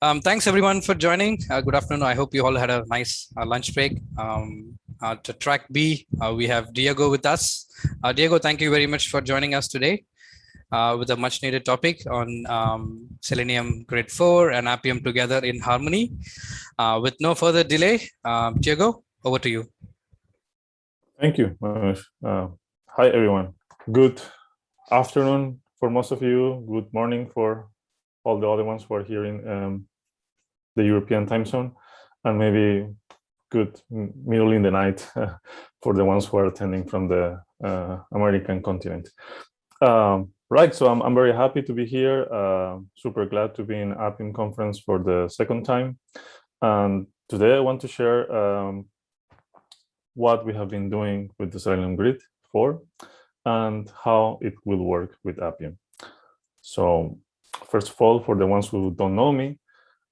Um, thanks everyone for joining. Uh, good afternoon. I hope you all had a nice uh, lunch break. Um, uh, to track B, uh, we have Diego with us. Uh, Diego, thank you very much for joining us today uh, with a much needed topic on um, Selenium Grid 4 and Appium together in harmony. with no further delay, um, Diego, over to you. Thank you. hi, everyone. Good afternoon for most of you. Good morning for all the other ones who are here in um, the European time zone, and maybe good middle in the night for the ones who are attending from the uh, American continent. Um, right, so I'm, I'm very happy to be here, uh, super glad to be in Appium conference for the second time. And today I want to share um, what we have been doing with the Selenium Grid 4 and how it will work with Appium. So first of all, for the ones who don't know me,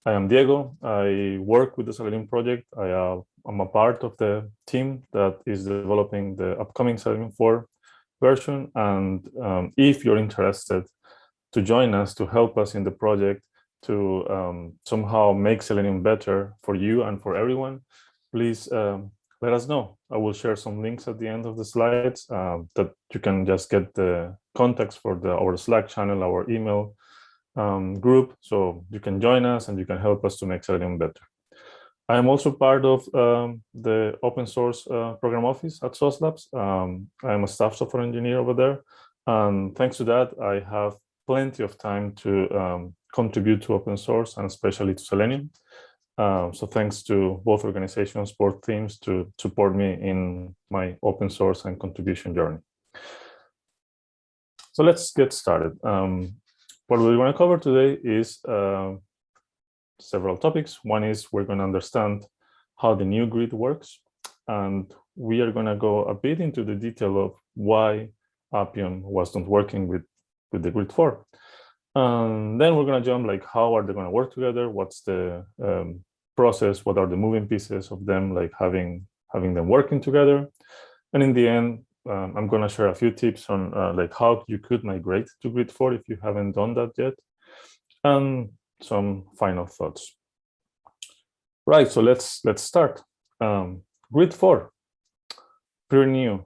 I am Diego. I work with the Selenium project. I uh, am a part of the team that is developing the upcoming Selenium 4 version. And um, if you're interested to join us, to help us in the project, to um, somehow make Selenium better for you and for everyone, please um, let us know. I will share some links at the end of the slides uh, that you can just get the contacts for the our Slack channel, our email, um, group. So you can join us and you can help us to make Selenium better. I am also part of um, the open source uh, program office at Sauce Labs. Um, I'm a staff software engineer over there. And thanks to that, I have plenty of time to um, contribute to open source and especially to Selenium. Um, so thanks to both organizations, both teams to support me in my open source and contribution journey. So let's get started. Um, what we want to cover today is uh, several topics. One is we're going to understand how the new grid works, and we are going to go a bit into the detail of why Appium wasn't working with, with the grid 4. And then we're going to jump like, how are they going to work together? What's the um, process? What are the moving pieces of them, like having, having them working together? And in the end, um, I'm going to share a few tips on uh, like how you could migrate to grid 4 if you haven't done that yet and some final thoughts. Right so let's let's start. Um, grid 4 pretty new.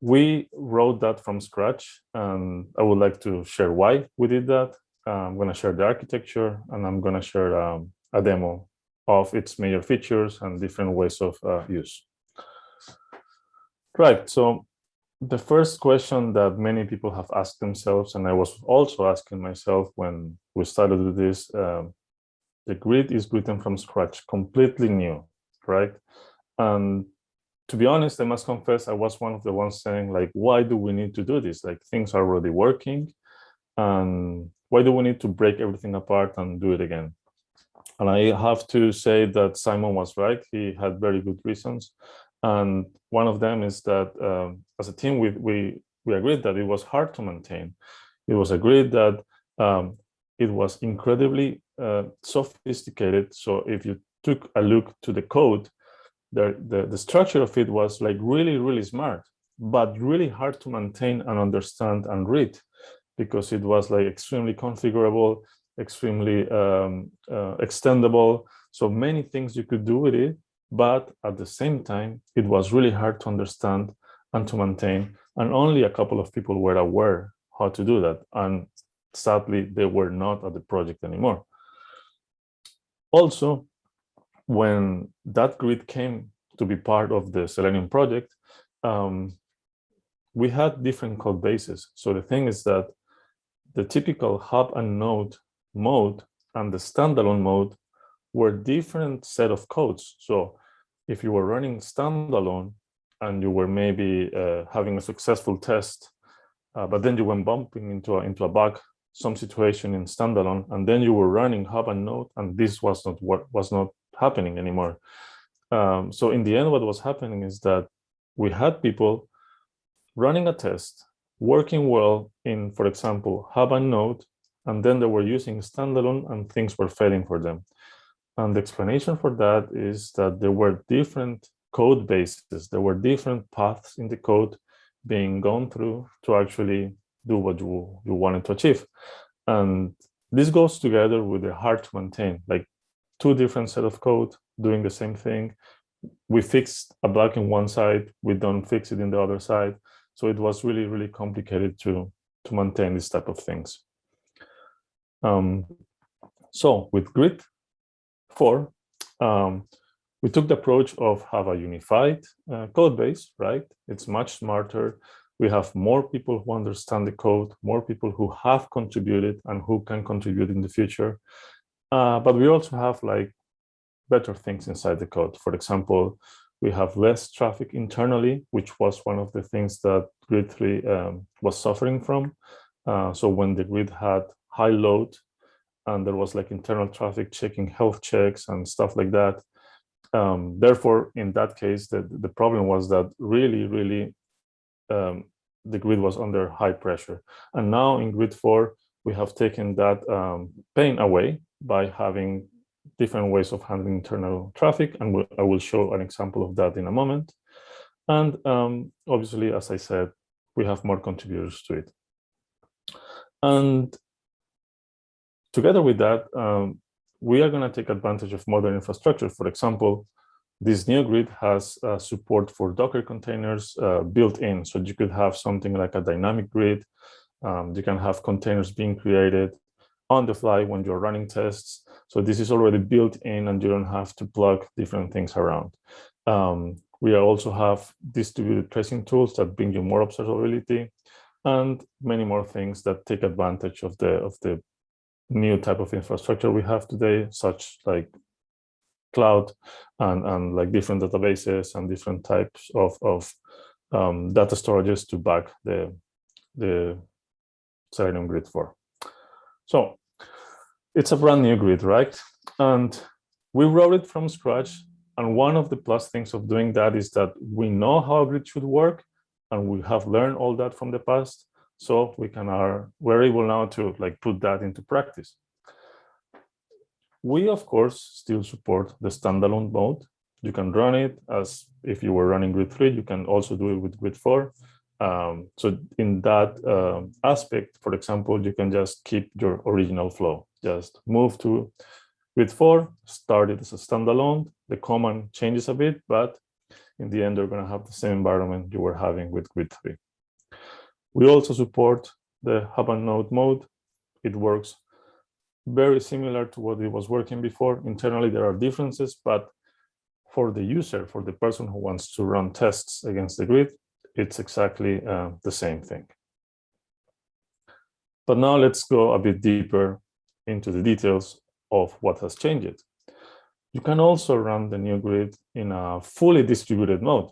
We wrote that from scratch and i would like to share why we did that. Uh, i'm going to share the architecture and i'm going to share um, a demo of its major features and different ways of uh, use Right. So the first question that many people have asked themselves, and I was also asking myself when we started with this, um, the grid is written from scratch, completely new, right? And to be honest, I must confess, I was one of the ones saying like, why do we need to do this? Like things are already working and why do we need to break everything apart and do it again? And I have to say that Simon was right. He had very good reasons. And one of them is that um, as a team, we, we, we agreed that it was hard to maintain. It was agreed that um, it was incredibly uh, sophisticated. So if you took a look to the code, the, the, the structure of it was like really, really smart, but really hard to maintain and understand and read because it was like extremely configurable, extremely um, uh, extendable. So many things you could do with it, but at the same time, it was really hard to understand and to maintain. And only a couple of people were aware how to do that. And sadly, they were not at the project anymore. Also, when that grid came to be part of the Selenium project, um, we had different code bases. So the thing is that the typical hub and node mode and the standalone mode were different set of codes. So if you were running standalone and you were maybe uh, having a successful test, uh, but then you went bumping into a, into a bug, some situation in standalone, and then you were running hub and node, and this was not what was not happening anymore. Um, so in the end, what was happening is that we had people running a test, working well in, for example, hub and node, and then they were using standalone and things were failing for them. And the explanation for that is that there were different code bases, there were different paths in the code being gone through to actually do what you, you wanted to achieve. And this goes together with the hard to maintain, like two different set of code doing the same thing. We fixed a bug in one side, we don't fix it in the other side. So it was really, really complicated to, to maintain this type of things. Um, so with Grid 4, um, we took the approach of have a unified uh, code base, right? It's much smarter. We have more people who understand the code, more people who have contributed and who can contribute in the future. Uh, but we also have like better things inside the code. For example, we have less traffic internally, which was one of the things that Grid 3 um, was suffering from. Uh, so when the grid had high load and there was like internal traffic checking health checks and stuff like that, um, therefore, in that case, the, the problem was that really, really um, the grid was under high pressure. And now in grid four, we have taken that um, pain away by having different ways of handling internal traffic. And we'll, I will show an example of that in a moment. And um, obviously, as I said, we have more contributors to it. And together with that, um, we are going to take advantage of modern infrastructure. For example, this new grid has uh, support for Docker containers uh, built in. So you could have something like a dynamic grid. Um, you can have containers being created on the fly when you're running tests. So this is already built in and you don't have to plug different things around. Um, we also have distributed tracing tools that bring you more observability and many more things that take advantage of the of the new type of infrastructure we have today, such like cloud and, and like different databases and different types of, of um, data storages to back the, the Selenium grid four. So it's a brand new grid, right? And we wrote it from scratch. And one of the plus things of doing that is that we know how a grid should work and we have learned all that from the past. So we can are we're able now to like put that into practice. We of course still support the standalone mode. You can run it as if you were running grid three. You can also do it with grid four. Um, so in that uh, aspect, for example, you can just keep your original flow. Just move to grid four, start it as a standalone. The command changes a bit, but in the end, you're going to have the same environment you were having with grid three. We also support the hub and node mode. It works very similar to what it was working before. Internally, there are differences, but for the user, for the person who wants to run tests against the grid, it's exactly uh, the same thing. But now let's go a bit deeper into the details of what has changed. You can also run the new grid in a fully distributed mode.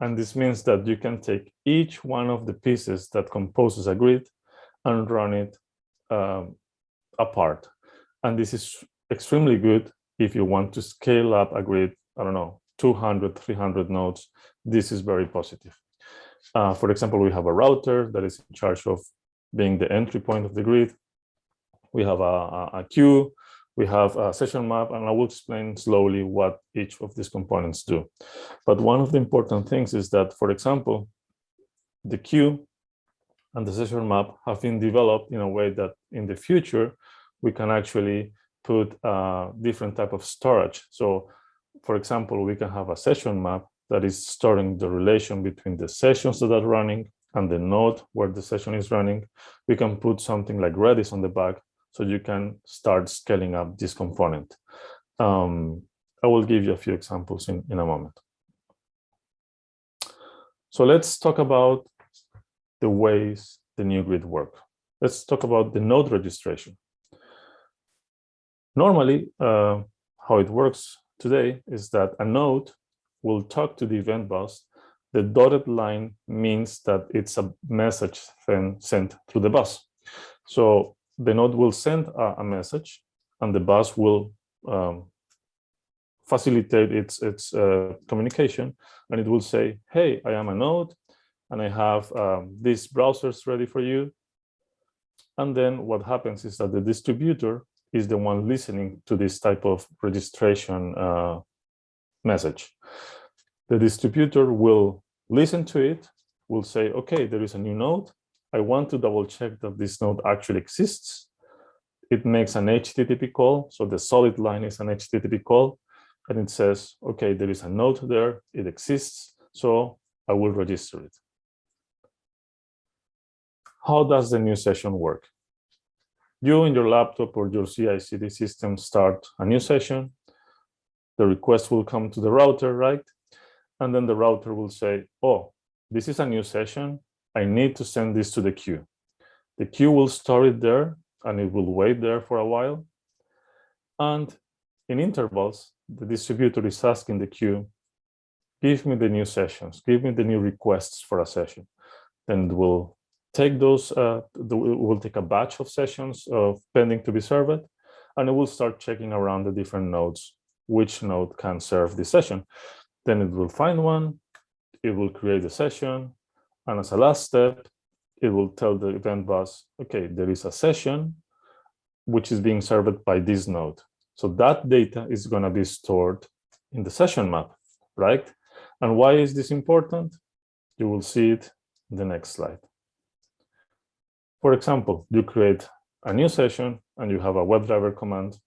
And this means that you can take each one of the pieces that composes a grid and run it um, apart. And this is extremely good if you want to scale up a grid, I don't know, 200, 300 nodes. This is very positive. Uh, for example, we have a router that is in charge of being the entry point of the grid. We have a, a, a queue we have a session map, and I will explain slowly what each of these components do. But one of the important things is that, for example, the queue and the session map have been developed in a way that in the future, we can actually put a different type of storage. So for example, we can have a session map that is storing the relation between the sessions that are running and the node where the session is running. We can put something like Redis on the back so you can start scaling up this component. Um, I will give you a few examples in, in a moment. So let's talk about the ways the new grid work. Let's talk about the node registration. Normally, uh, how it works today is that a node will talk to the event bus. The dotted line means that it's a message then sent through the bus. So the node will send a, a message and the bus will um, facilitate its its uh, communication. And it will say hey i am a node and i have um, these browsers ready for you. And then what happens is that the distributor is the one listening to this type of registration uh, message. The distributor will listen to it will say okay there is a new node I want to double check that this node actually exists. it makes an HTTP call. So the solid line is an HTTP call and it says, okay, there is a node there, it exists, so I will register it. How does the new session work? You in your laptop or your CI/CD system start a new session. The request will come to the router, right? And then the router will say, oh, this is a new session. I need to send this to the queue. The queue will store it there and it will wait there for a while. And in intervals, the distributor is asking the queue, give me the new sessions, give me the new requests for a session. Then it will take those, uh, the, will take a batch of sessions of pending to be served, and it will start checking around the different nodes, which node can serve this session. Then it will find one, it will create a session, and as a last step, it will tell the event bus, okay, there is a session which is being served by this node. So that data is going to be stored in the session map, right? And why is this important? You will see it in the next slide. For example, you create a new session and you have a WebDriver command.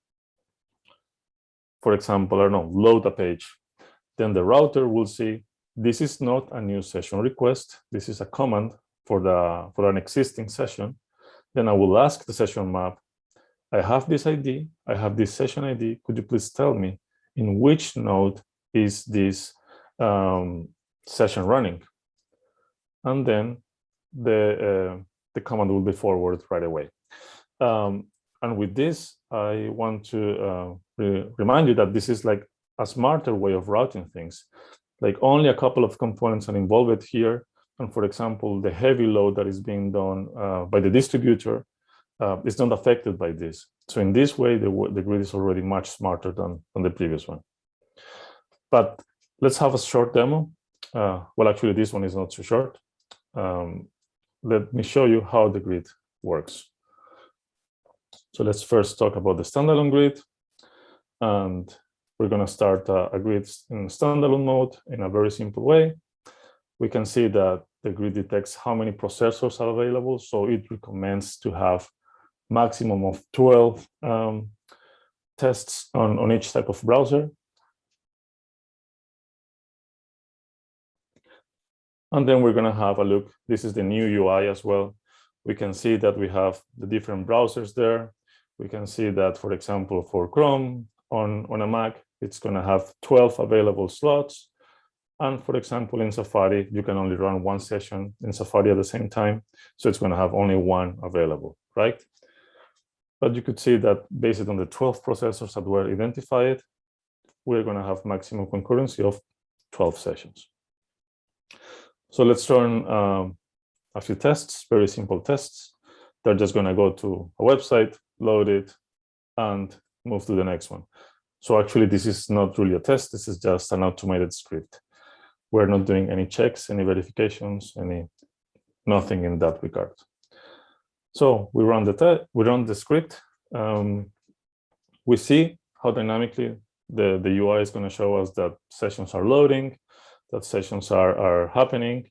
For example, I don't know, load a page. Then the router will see this is not a new session request. This is a command for the for an existing session. Then I will ask the session map, I have this ID, I have this session ID. Could you please tell me in which node is this um, session running? And then the uh, the command will be forwarded right away. Um, and with this, I want to uh, re remind you that this is like a smarter way of routing things. Like only a couple of components are involved here. And for example, the heavy load that is being done uh, by the distributor uh, is not affected by this. So in this way, the, the grid is already much smarter than, than the previous one. But let's have a short demo. Uh, well, actually, this one is not too short. Um, let me show you how the grid works. So let's first talk about the standalone grid. And we're going to start a, a grid in standalone mode in a very simple way. We can see that the grid detects how many processors are available. So it recommends to have maximum of 12 um, tests on, on each type of browser. And then we're going to have a look. This is the new UI as well. We can see that we have the different browsers there. We can see that, for example, for Chrome on, on a Mac, it's going to have 12 available slots. And for example, in Safari, you can only run one session in Safari at the same time. So it's going to have only one available, right? But you could see that based on the 12 processors that were identified, we're going to have maximum concurrency of 12 sessions. So let's run um, a few tests, very simple tests. They're just going to go to a website, load it, and move to the next one. So actually, this is not really a test. This is just an automated script. We're not doing any checks, any verifications, any nothing in that regard. So we run the we run the script. Um, we see how dynamically the, the UI is going to show us that sessions are loading that sessions are, are happening.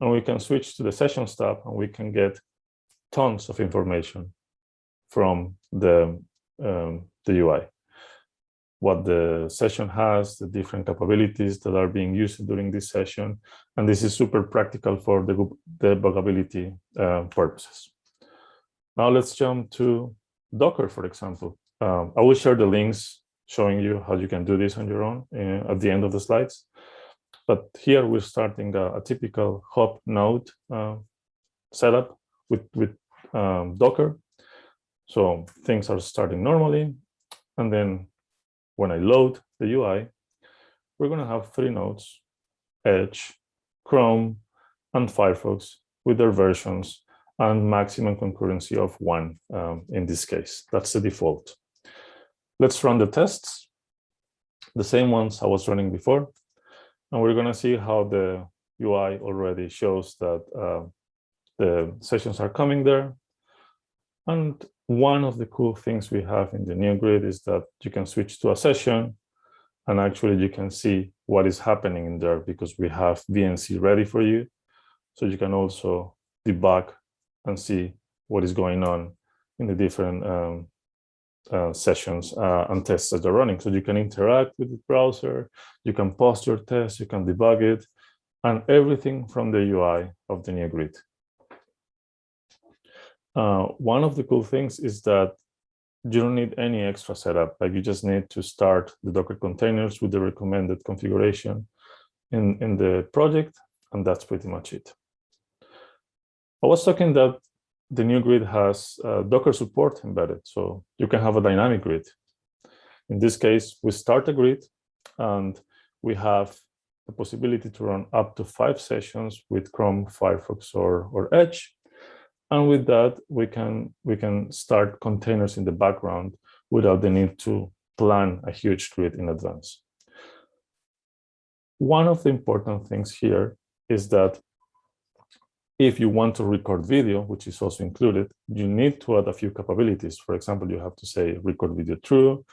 And we can switch to the sessions tab and we can get tons of information from the, um, the UI. What the session has, the different capabilities that are being used during this session. And this is super practical for the debuggability uh, purposes. Now let's jump to Docker, for example. Um, I will share the links showing you how you can do this on your own uh, at the end of the slides. But here we're starting a, a typical hub node uh, setup with, with um, Docker. So things are starting normally. And then when I load the UI, we're going to have three nodes, Edge, Chrome, and Firefox with their versions and maximum concurrency of one um, in this case. That's the default. Let's run the tests, the same ones I was running before. And we're going to see how the UI already shows that uh, the sessions are coming there. And one of the cool things we have in the new grid is that you can switch to a session and actually you can see what is happening in there because we have VNC ready for you. So you can also debug and see what is going on in the different um, uh, sessions uh, and tests that are running. So you can interact with the browser, you can post your tests, you can debug it, and everything from the UI of the new grid. Uh, one of the cool things is that you don't need any extra setup. Like you just need to start the Docker containers with the recommended configuration in, in the project, and that's pretty much it. I was talking that the new grid has uh, Docker support embedded, so you can have a dynamic grid. In this case, we start a grid and we have the possibility to run up to five sessions with Chrome, Firefox, or, or Edge. And with that, we can, we can start containers in the background without the need to plan a huge grid in advance. One of the important things here is that if you want to record video, which is also included, you need to add a few capabilities. For example, you have to say record video true,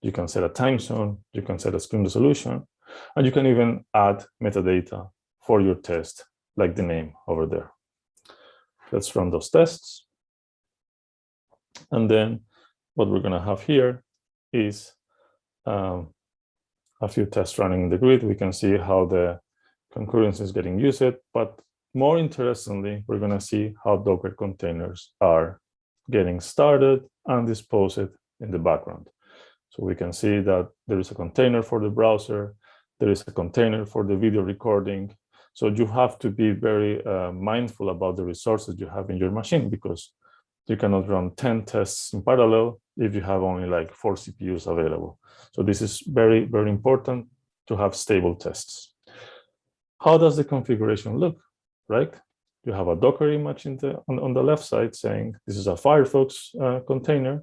you can set a time zone, you can set a screen resolution, and you can even add metadata for your test, like the name over there. Let's run those tests. And then what we're going to have here is um, a few tests running in the grid. We can see how the concurrency is getting used, but more interestingly, we're going to see how Docker containers are getting started and disposed in the background. So we can see that there is a container for the browser, there is a container for the video recording. So you have to be very uh, mindful about the resources you have in your machine because you cannot run 10 tests in parallel if you have only like four CPUs available. So this is very, very important to have stable tests. How does the configuration look, right? You have a Docker image the, on, on the left side saying this is a Firefox uh, container.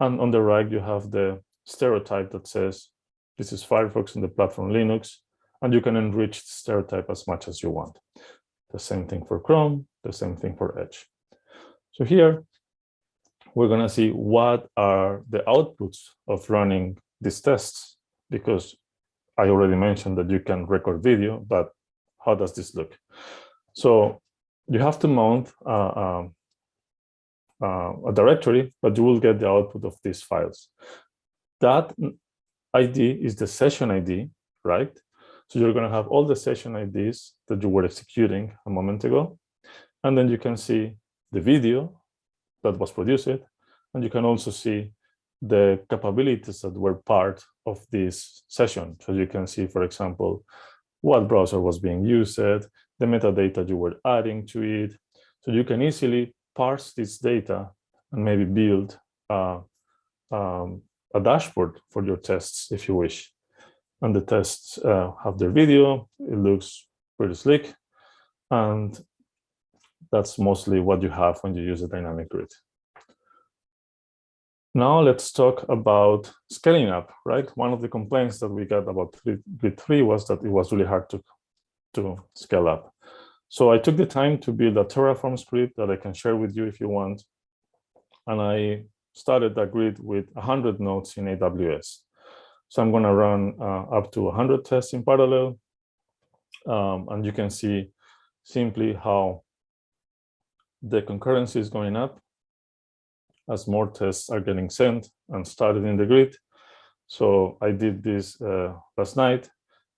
And on the right, you have the stereotype that says this is Firefox in the platform Linux, and you can enrich the stereotype as much as you want. The same thing for Chrome, the same thing for Edge. So here, we're going to see what are the outputs of running these tests, because I already mentioned that you can record video, but how does this look? So you have to mount uh, um, uh, a directory, but you will get the output of these files. That ID is the session ID, right? So you're going to have all the session IDs that you were executing a moment ago. And then you can see the video that was produced. And you can also see the capabilities that were part of this session. So you can see, for example, what browser was being used, the metadata you were adding to it. So you can easily parse this data and maybe build uh, um, a dashboard for your tests if you wish. And the tests uh, have their video, it looks pretty slick. And that's mostly what you have when you use a dynamic grid. Now let's talk about scaling up, right? One of the complaints that we got about Grid 3 was that it was really hard to, to scale up. So I took the time to build a Terraform script that I can share with you if you want. And I started that grid with 100 nodes in AWS. So I'm going to run uh, up to 100 tests in parallel. Um, and you can see simply how the concurrency is going up as more tests are getting sent and started in the grid. So I did this uh, last night,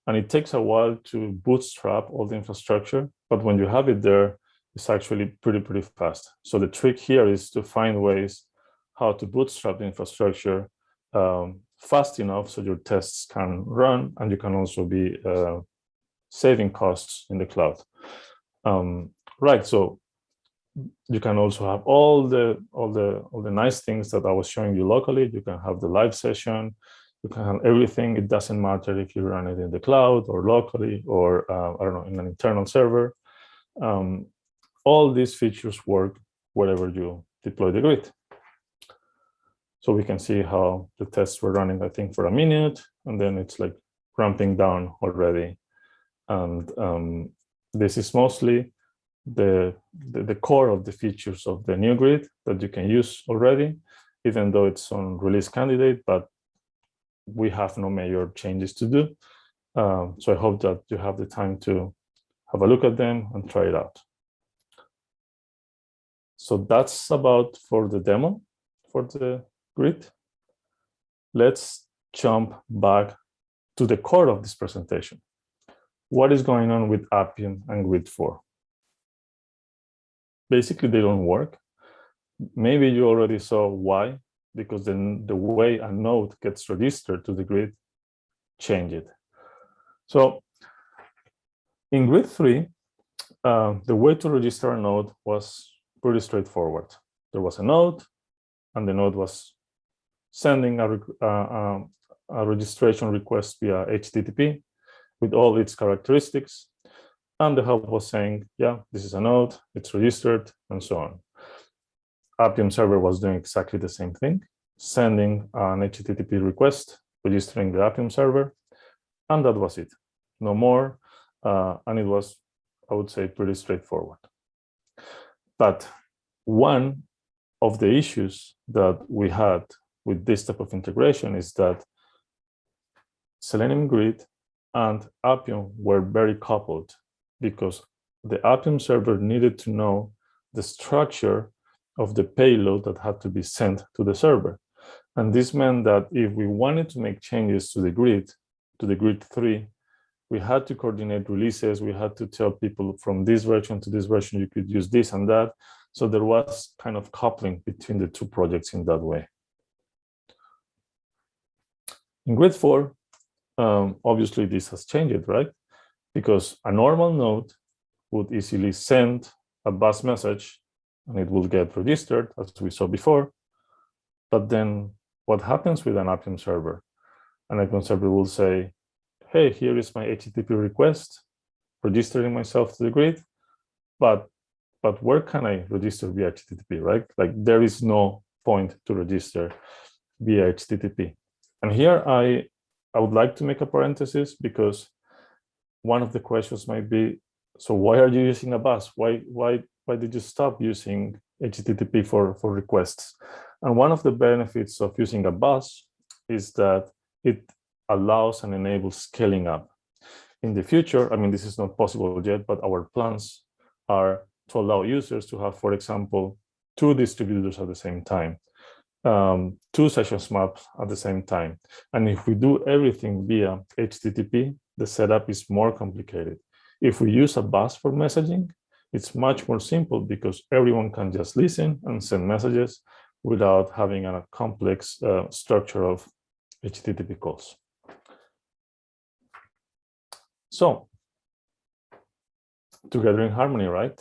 and it takes a while to bootstrap all the infrastructure. But when you have it there, it's actually pretty, pretty fast. So the trick here is to find ways how to bootstrap the infrastructure um, fast enough so your tests can run and you can also be uh, saving costs in the cloud. Um, right, so you can also have all the all the all the nice things that I was showing you locally. You can have the live session, you can have everything. It doesn't matter if you run it in the cloud or locally or uh, I don't know in an internal server. Um, all these features work wherever you deploy the grid. So we can see how the tests were running, I think, for a minute, and then it's like ramping down already. And um, this is mostly the, the, the, core of the features of the new grid that you can use already, even though it's on release candidate, but we have no major changes to do. Um, so I hope that you have the time to have a look at them and try it out. So that's about for the demo for the grid. let's jump back to the core of this presentation. What is going on with Appium and Grid4? Basically, they don't work. Maybe you already saw why, because then the way a node gets registered to the grid changed. So in Grid 3, uh, the way to register a node was pretty straightforward. There was a node, and the node was sending a, uh, a registration request via HTTP with all its characteristics. And the hub was saying, yeah, this is a node, it's registered, and so on. Appium server was doing exactly the same thing, sending an HTTP request, registering the Appium server, and that was it. No more, uh, and it was, I would say, pretty straightforward. But one of the issues that we had with this type of integration is that Selenium Grid and Appium were very coupled because the Appium server needed to know the structure of the payload that had to be sent to the server. And this meant that if we wanted to make changes to the grid, to the grid three, we had to coordinate releases. We had to tell people from this version to this version, you could use this and that. So there was kind of coupling between the two projects in that way. In grid four, um, obviously this has changed, right? Because a normal node would easily send a bus message and it will get registered as we saw before. But then what happens with an Appium server? An Appium server will say, hey, here is my HTTP request, registering myself to the grid, but but where can I register via HTTP, right? Like there is no point to register via HTTP. And here I, I would like to make a parenthesis because one of the questions might be, so why are you using a bus? Why, why, why did you stop using HTTP for, for requests? And one of the benefits of using a bus is that it allows and enables scaling up. In the future, I mean, this is not possible yet, but our plans are to allow users to have, for example, two distributors at the same time, um, two sessions maps at the same time. And if we do everything via HTTP, the setup is more complicated. If we use a bus for messaging, it's much more simple because everyone can just listen and send messages without having a complex uh, structure of HTTP calls. So, together in harmony, right?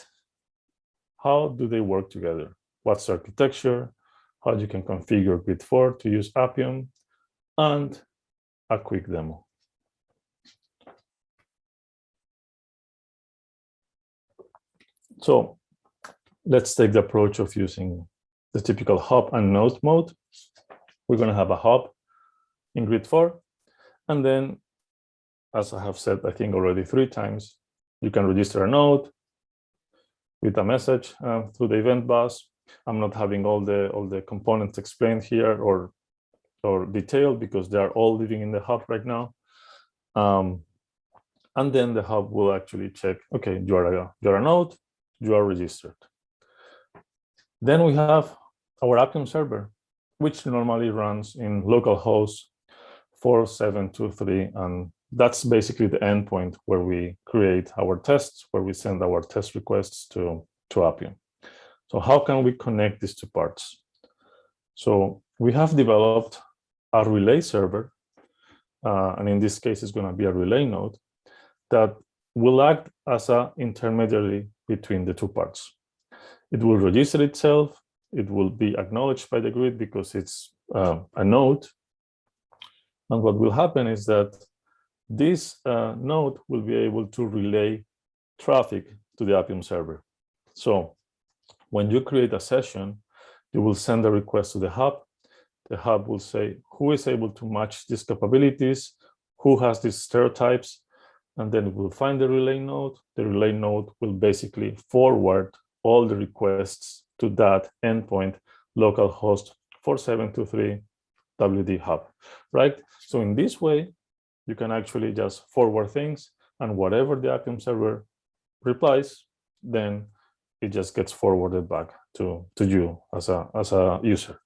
How do they work together? What's architecture? How you can configure Grid 4 to use Appium, and a quick demo. So let's take the approach of using the typical hub and node mode. We're going to have a hub in grid 4, and then as I have said, I think already three times, you can register a node with a message uh, through the event bus. I'm not having all the all the components explained here or or detailed because they are all living in the hub right now. Um, and then the hub will actually check, okay, you are a, you are a node, you are registered. Then we have our Appium server, which normally runs in localhost 4723 and that's basically the endpoint where we create our tests, where we send our test requests to, to Appium. So how can we connect these two parts? So we have developed a relay server, uh, and in this case, it's going to be a relay node that will act as an intermediary between the two parts. It will register itself. It will be acknowledged by the grid because it's uh, a node. And what will happen is that this uh, node will be able to relay traffic to the Appium server. So when you create a session, you will send a request to the hub. The hub will say who is able to match these capabilities, who has these stereotypes, and then it will find the relay node. The relay node will basically forward all the requests to that endpoint localhost 4723 WD hub, right? So in this way, you can actually just forward things and whatever the Appium server replies, then it just gets forwarded back to, to you as a, as a user.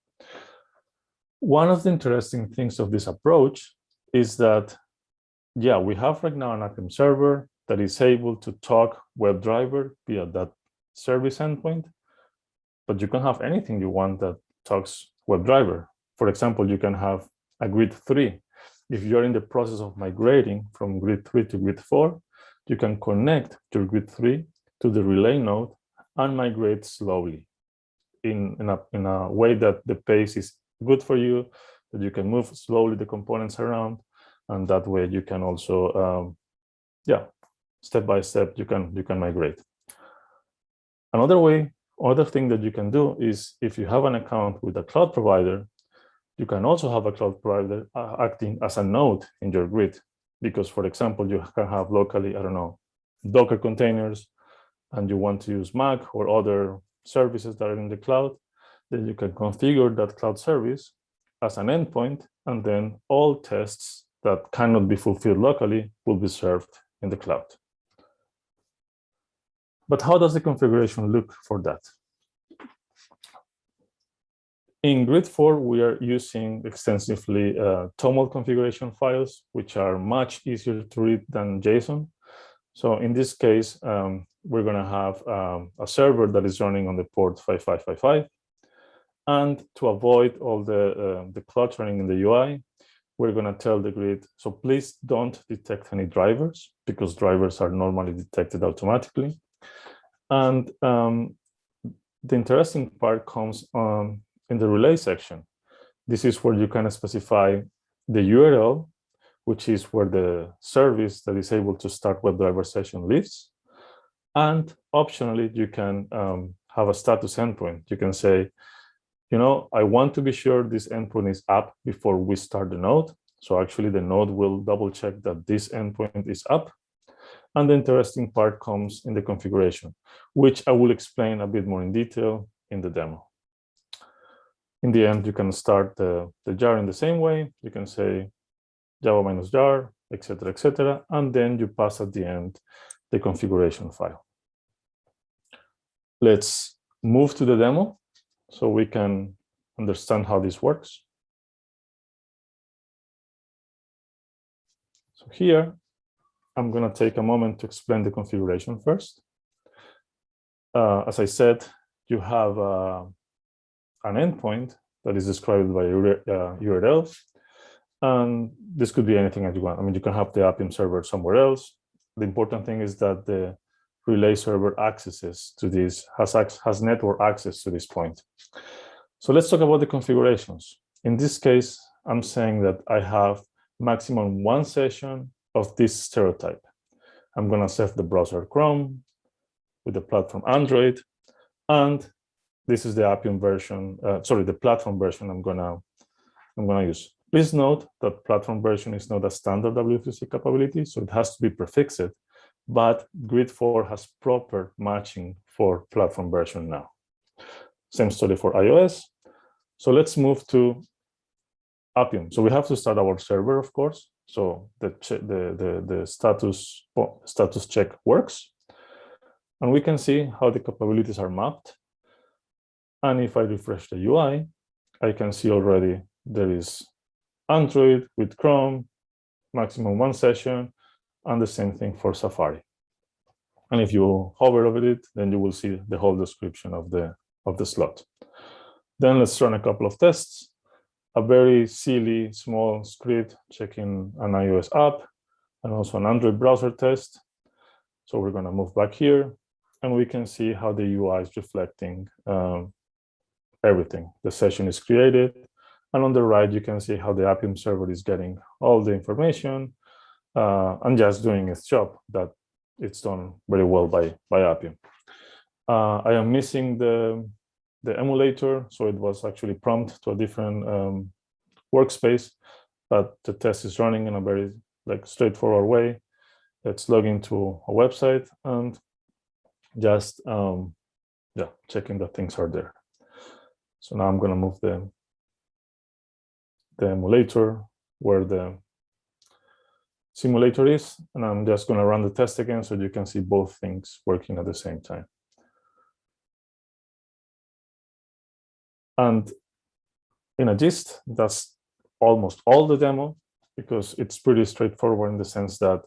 One of the interesting things of this approach is that, yeah, we have right now an Appium server that is able to talk WebDriver via that service endpoint, but you can have anything you want that talks WebDriver. For example, you can have a grid three. If you're in the process of migrating from grid three to grid four, you can connect your grid three to the relay node and migrate slowly in, in, a, in a way that the pace is good for you, that you can move slowly the components around, and that way you can also, um, yeah, step by step, you can, you can migrate. Another way, other thing that you can do is if you have an account with a cloud provider, you can also have a cloud provider uh, acting as a node in your grid. Because for example, you can have locally, I don't know, Docker containers, and you want to use Mac or other services that are in the cloud, then you can configure that cloud service as an endpoint, and then all tests that cannot be fulfilled locally will be served in the cloud. But how does the configuration look for that? In Grid 4, we are using extensively uh, TOML configuration files, which are much easier to read than JSON. So in this case, um, we're going to have um, a server that is running on the port 5555. And to avoid all the, uh, the cluttering in the UI, we're going to tell the grid, so please don't detect any drivers because drivers are normally detected automatically. And um, the interesting part comes um, in the relay section. This is where you can specify the URL, which is where the service that is able to start WebDriver session lives. And optionally, you can um, have a status endpoint. You can say, you know, I want to be sure this endpoint is up before we start the node. So actually the node will double check that this endpoint is up. And the interesting part comes in the configuration, which I will explain a bit more in detail in the demo. In the end, you can start the, the jar in the same way. You can say java minus jar, etc., etc., and then you pass at the end the configuration file. Let's move to the demo so we can understand how this works. So here, I'm going to take a moment to explain the configuration first. Uh, as I said, you have uh, an endpoint that is described by uh, URL. And this could be anything that you want. I mean, you can have the Appium server somewhere else. The important thing is that the relay server accesses to this, has, has network access to this point. So let's talk about the configurations. In this case, I'm saying that I have maximum one session of this stereotype. I'm going to set the browser Chrome with the platform Android, and this is the Appium version, uh, sorry, the platform version I'm gonna I'm gonna use. Please note that platform version is not a standard W3C capability, so it has to be prefixed, but Grid 4 has proper matching for platform version now. Same story for iOS. So let's move to Appium. So we have to start our server, of course. So the, the, the, the status, status check works. And we can see how the capabilities are mapped. And if I refresh the UI, I can see already there is Android with Chrome, maximum one session, and the same thing for Safari. And if you hover over it, then you will see the whole description of the, of the slot. Then let's run a couple of tests. A very silly small script checking an iOS app and also an Android browser test. So we're going to move back here and we can see how the UI is reflecting um, everything. The session is created. And on the right, you can see how the Appium server is getting all the information uh, and just doing its job that it's done very well by, by Appium. Uh, I am missing the, the emulator, so it was actually prompt to a different um, workspace, but the test is running in a very like straightforward way. Let's log into a website and just um, yeah, checking that things are there. So now I'm going to move the, the emulator where the simulator is, and I'm just going to run the test again so you can see both things working at the same time. And in a gist, that's almost all the demo because it's pretty straightforward in the sense that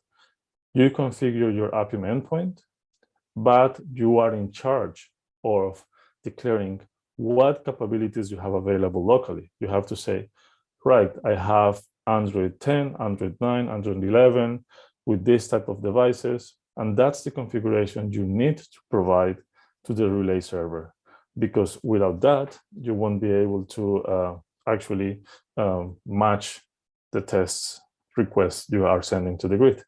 you configure your Appium endpoint, but you are in charge of declaring what capabilities you have available locally. You have to say, right, I have Android 10, Android 9, Android 11 with this type of devices. And that's the configuration you need to provide to the relay server. Because without that, you won't be able to uh, actually um, match the tests requests you are sending to the grid.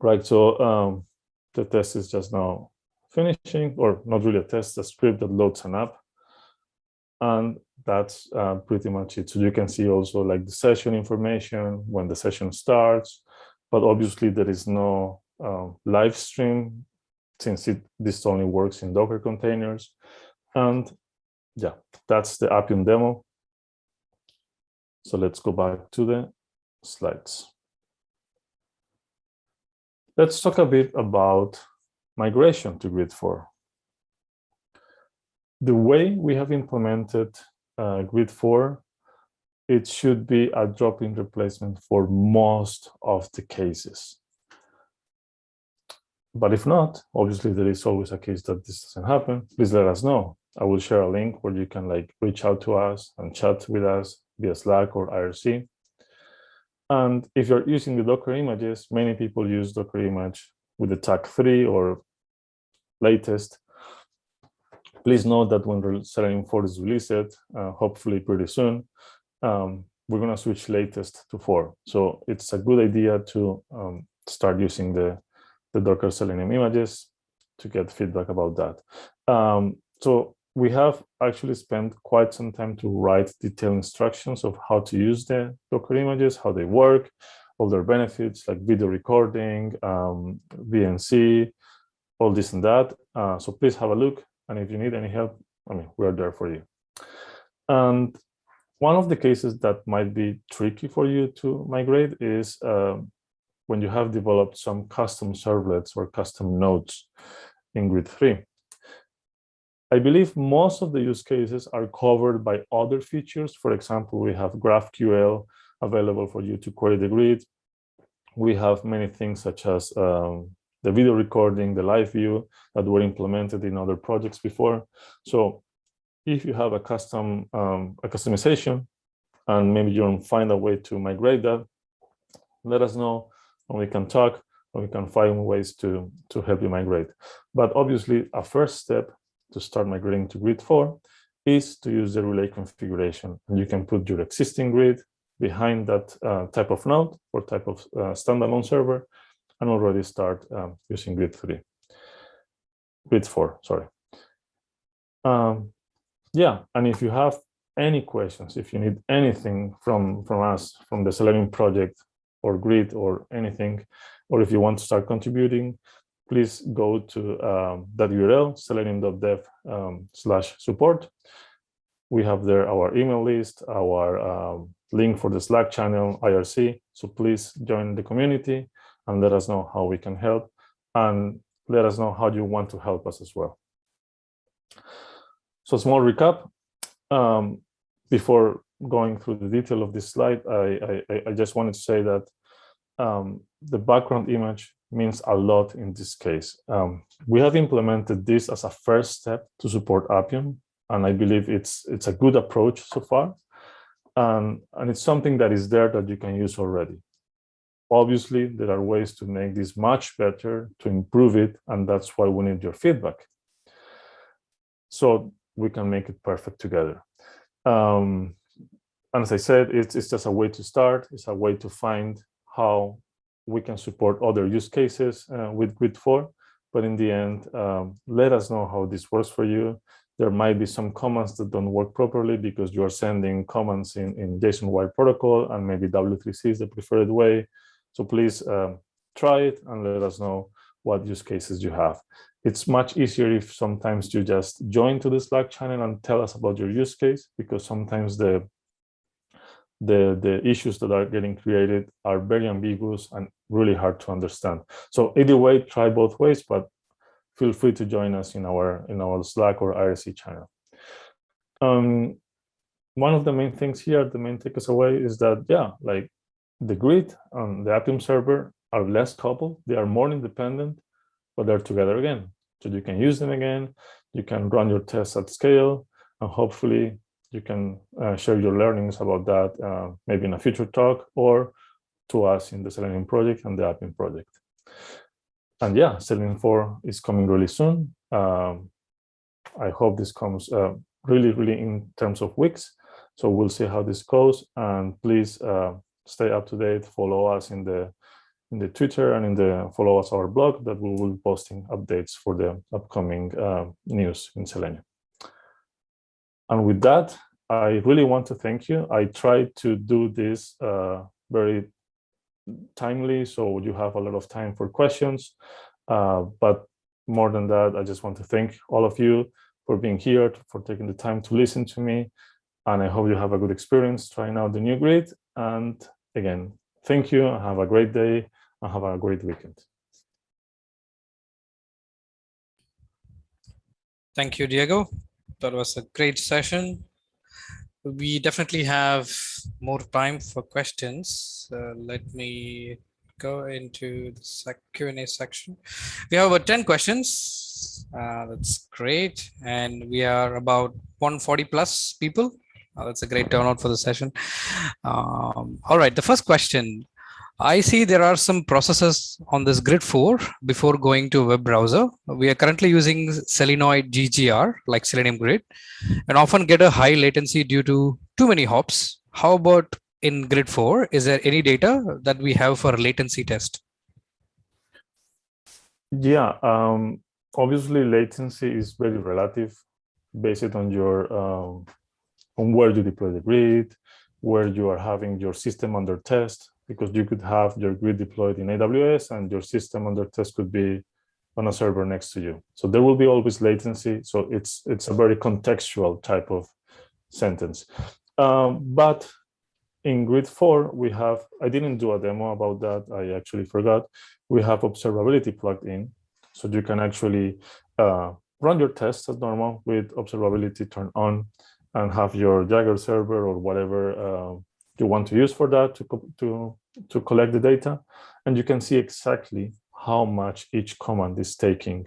Right, so um, the test is just now finishing, or not really a test, a script that loads an app. And that's uh, pretty much it. So you can see also like the session information, when the session starts, but obviously there is no uh, live stream since it this only works in Docker containers. And yeah, that's the Appium demo. So let's go back to the slides. Let's talk a bit about migration to Grid 4. The way we have implemented uh, Grid 4, it should be a drop-in replacement for most of the cases. But if not, obviously there is always a case that this doesn't happen. Please let us know. I will share a link where you can like reach out to us and chat with us via Slack or IRC. And if you're using the Docker images, many people use Docker image with the tag 3 or latest. Please note that when Selenium 4 is released, uh, hopefully pretty soon, um, we're going to switch latest to 4. So it's a good idea to um, start using the, the Docker Selenium images to get feedback about that. Um, so we have actually spent quite some time to write detailed instructions of how to use the Docker images, how they work, all their benefits like video recording, um, VNC, all this and that. Uh, so please have a look. And if you need any help, I mean, we are there for you. And one of the cases that might be tricky for you to migrate is um, when you have developed some custom servlets or custom nodes in Grid 3. I believe most of the use cases are covered by other features. For example, we have GraphQL available for you to query the grid. We have many things such as um, the video recording, the live view that were implemented in other projects before. So if you have a custom um, a customization and maybe you don't find a way to migrate that, let us know and we can talk and we can find ways to, to help you migrate. But obviously a first step to start migrating to grid 4 is to use the relay configuration. And you can put your existing grid behind that uh, type of node or type of uh, standalone server and already start um, using grid 3. Grid 4, sorry. Um, yeah, and if you have any questions, if you need anything from, from us, from the Selenium project or grid or anything, or if you want to start contributing, please go to um, that URL, selenium.dev um, slash support. We have there our email list, our um, link for the Slack channel, IRC. So please join the community and let us know how we can help and let us know how you want to help us as well. So small recap. Um, before going through the detail of this slide, I, I, I just wanted to say that um, the background image means a lot in this case. Um, we have implemented this as a first step to support Appium, and I believe it's it's a good approach so far. Um, and it's something that is there that you can use already. Obviously, there are ways to make this much better, to improve it, and that's why we need your feedback. So we can make it perfect together. Um, and as I said, it's, it's just a way to start. It's a way to find how we can support other use cases uh, with Grid 4. But in the end, um, let us know how this works for you. There might be some commands that don't work properly because you are sending commands in, in JSON wire protocol and maybe W3C is the preferred way. So please um, try it and let us know what use cases you have. It's much easier if sometimes you just join to the Slack channel and tell us about your use case because sometimes the the the issues that are getting created are very ambiguous and really hard to understand so either way try both ways but feel free to join us in our in our slack or irc channel Um, one of the main things here, the main takeaway is that, yeah, like the grid and the Appium server are less coupled. They are more independent, but they're together again. So you can use them again. You can run your tests at scale, and hopefully you can uh, share your learnings about that uh, maybe in a future talk or to us in the Selenium project and the Appium project. And yeah, Selenium 4 is coming really soon. Um, I hope this comes uh, really, really in terms of weeks. So we'll see how this goes. And please uh, stay up to date, follow us in the in the Twitter and in the follow us our blog that we will be posting updates for the upcoming uh, news in Selenium. And with that, I really want to thank you. I tried to do this uh, very timely, so you have a lot of time for questions. Uh, but more than that, I just want to thank all of you for being here, for taking the time to listen to me. And I hope you have a good experience trying out the new grid. And again, thank you. Have a great day and have a great weekend. Thank you, Diego. That was a great session. We definitely have more time for questions. Uh, let me go into the Q&A section. We have about 10 questions. Uh, that's great. And we are about 140 plus people. Uh, that's a great turnout for the session. Um, all right, the first question. I see there are some processes on this grid 4 before going to a web browser. We are currently using Selenoid GGR like Selenium Grid and often get a high latency due to too many hops. How about in grid 4? Is there any data that we have for latency test? Yeah, um, obviously latency is very relative based on your um, on where you deploy the grid, where you are having your system under test because you could have your grid deployed in AWS and your system under test could be on a server next to you. So there will be always latency. So it's it's a very contextual type of sentence. Um, but in grid four, we have, I didn't do a demo about that. I actually forgot. We have observability plugged in. So you can actually uh, run your tests as normal with observability turned on and have your Jaeger server or whatever uh, you want to use for that to, to, to collect the data. And you can see exactly how much each command is taking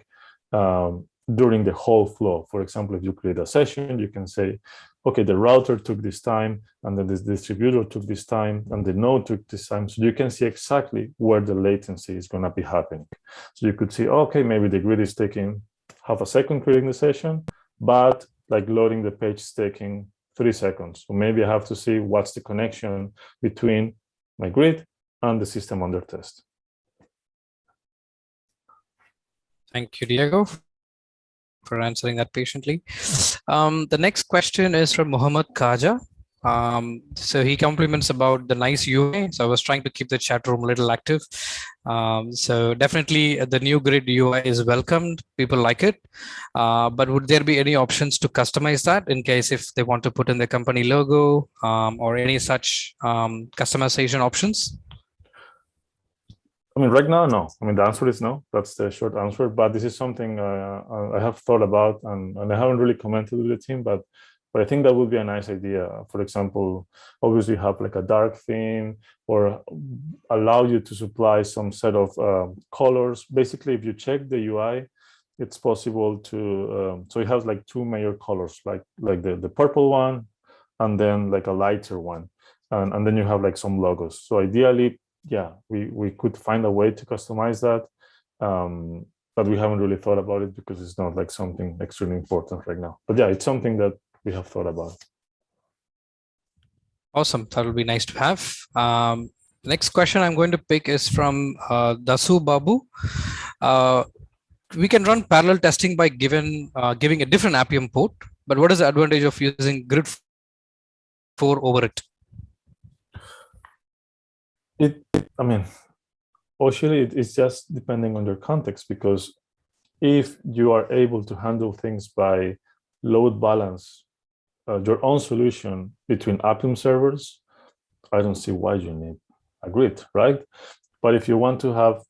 um, during the whole flow. For example, if you create a session, you can say, okay, the router took this time, and then this distributor took this time, and the node took this time. So you can see exactly where the latency is going to be happening. So you could see, okay, maybe the grid is taking half a second creating the session, but like loading the page is taking three seconds. So maybe I have to see what's the connection between my grid and the system under test. Thank you, Diego, for answering that patiently. Um, the next question is from Muhammad Kaja. Um, so he compliments about the nice UI. So I was trying to keep the chat room a little active. Um, so definitely the new grid UI is welcomed. People like it. Uh, but would there be any options to customize that in case if they want to put in the company logo um, or any such um, customization options? I mean, right now, no. I mean, the answer is no. That's the short answer. But this is something uh, I have thought about, and, and I haven't really commented with the team. But but I think that would be a nice idea. For example, obviously have like a dark theme or allow you to supply some set of um, colors. Basically, if you check the UI, it's possible to, um, so it has like two major colors, like like the, the purple one and then like a lighter one. And, and then you have like some logos. So ideally, yeah, we, we could find a way to customize that. Um, but we haven't really thought about it because it's not like something extremely important right now. But yeah, it's something that we have thought about. Awesome. That will be nice to have. Um, next question I'm going to pick is from uh, Dasu Babu. Uh, we can run parallel testing by given uh, giving a different Appium port, but what is the advantage of using Grid 4 over it? It, I mean, actually, it's just depending on your context because if you are able to handle things by load balance uh, your own solution between Appium servers, I don't see why you need a grid, right? But if you want to have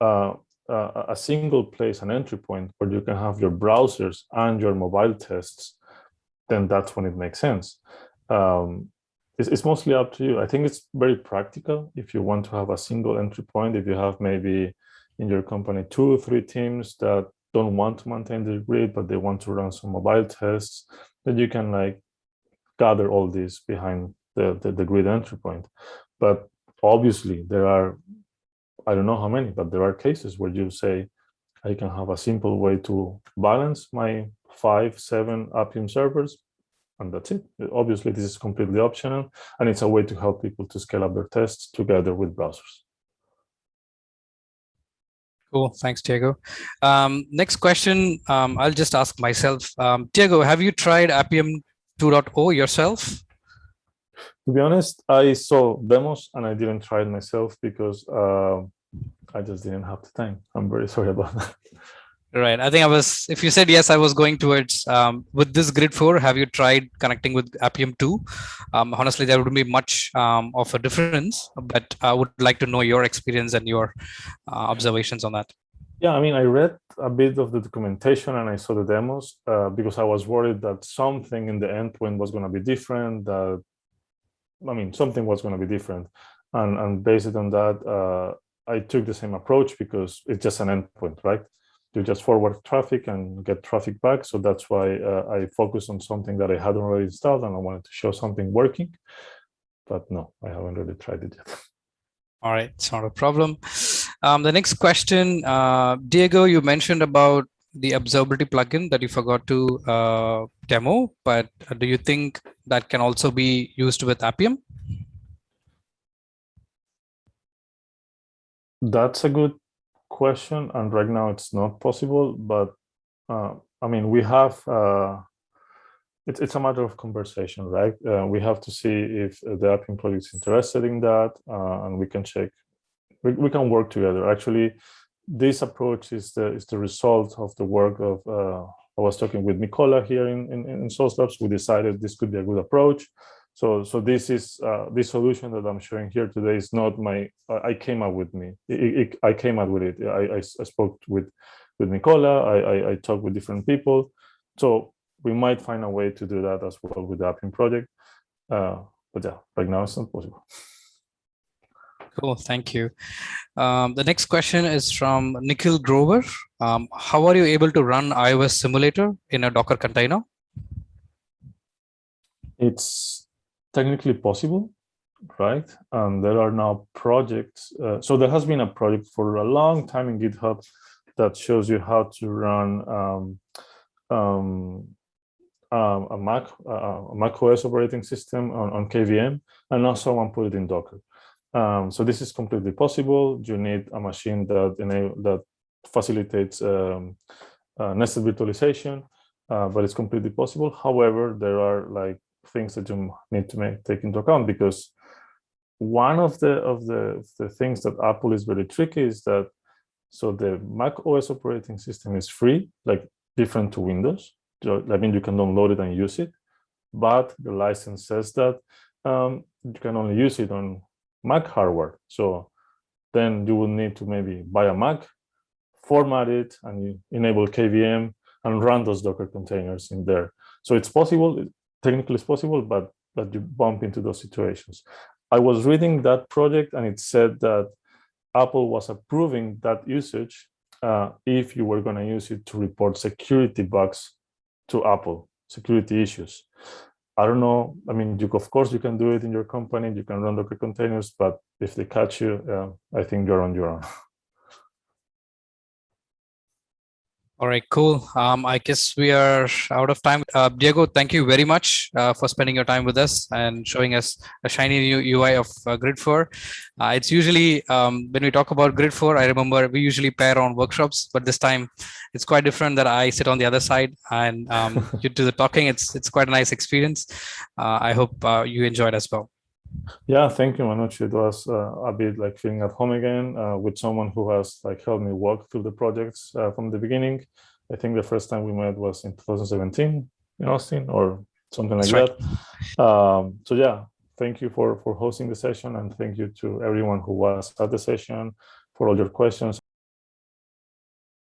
uh, a single place, an entry point where you can have your browsers and your mobile tests then that's when it makes sense. Um, it's, it's mostly up to you. I think it's very practical if you want to have a single entry point, if you have maybe in your company two or three teams that don't want to maintain the grid, but they want to run some mobile tests, then you can like gather all this behind the, the, the grid entry point. But obviously there are, I don't know how many, but there are cases where you say, I can have a simple way to balance my five, seven Appium servers, and that's it. Obviously, this is completely optional, and it's a way to help people to scale up their tests together with browsers. Cool. Thanks, Diego. Um, next question, um, I'll just ask myself. Um, Diego, have you tried Appium 2.0 yourself? To be honest, I saw demos and I didn't try it myself because uh, I just didn't have the time. I'm very sorry about that. Right. I think I was, if you said yes, I was going towards um, with this grid four, have you tried connecting with Appium 2? Um, honestly, there wouldn't be much um, of a difference, but I would like to know your experience and your uh, observations on that. Yeah, I mean, I read a bit of the documentation and I saw the demos uh, because I was worried that something in the endpoint was going to be different, that, I mean, something was going to be different. And, and based on that, uh, I took the same approach because it's just an endpoint, right? You just forward traffic and get traffic back. So that's why uh, I focused on something that I hadn't already installed and I wanted to show something working. But no, I haven't really tried it yet. All right, it's not a problem. Um, the next question, uh, Diego, you mentioned about the observability plugin that you forgot to uh, demo, but do you think that can also be used with Appium? That's a good question, and right now it's not possible. But uh, I mean, we have uh, it's it's a matter of conversation, right? Uh, we have to see if the Appium project is interested in that, uh, and we can check. We, we can work together. Actually, this approach is the is the result of the work of. Uh, I was talking with Nicola here in in, in Sauce Labs. We decided this could be a good approach. So, so this is uh, this solution that I'm showing here today is not my. I came up with me. It, it, I came up with it. I, I, I spoke with with Nicola. I, I, I talked with different people. So we might find a way to do that as well with the Appium project. Uh, but yeah, right now it's not possible. Cool, thank you. Um, the next question is from Nikhil Grover. Um, how are you able to run iOS simulator in a Docker container? It's technically possible, right? And there are now projects. Uh, so there has been a project for a long time in GitHub that shows you how to run um, um, um, a Mac uh, a Mac OS operating system on, on KVM, and now someone put it in Docker. Um, so this is completely possible. You need a machine that enable that facilitates um, uh, nested virtualization, uh, but it's completely possible. However, there are like things that you need to make, take into account because one of the of the the things that Apple is very tricky is that so the Mac OS operating system is free, like different to Windows. I mean, you can download it and use it, but the license says that um, you can only use it on Mac hardware. So then you will need to maybe buy a Mac, format it, and enable KVM and run those Docker containers in there. So it's possible technically it's possible, but but you bump into those situations. I was reading that project and it said that Apple was approving that usage uh, if you were going to use it to report security bugs to Apple, security issues. I don't know. I mean, you, of course, you can do it in your company. You can run Docker containers, but if they catch you, uh, I think you're on your own. All right, cool. Um, I guess we are out of time. Uh, Diego, thank you very much uh, for spending your time with us and showing us a shiny new UI of uh, Grid 4. Uh, it's usually, um, when we talk about Grid 4, I remember we usually pair on workshops, but this time it's quite different that I sit on the other side and um, you do the talking. It's, it's quite a nice experience. Uh, I hope uh, you enjoyed as well. Yeah, thank you, Manoj. It was uh, a bit like feeling at home again uh, with someone who has like helped me walk through the projects uh, from the beginning. I think the first time we met was in 2017 in Austin or something like That's that. Right. Um, so yeah, thank you for for hosting the session and thank you to everyone who was at the session for all your questions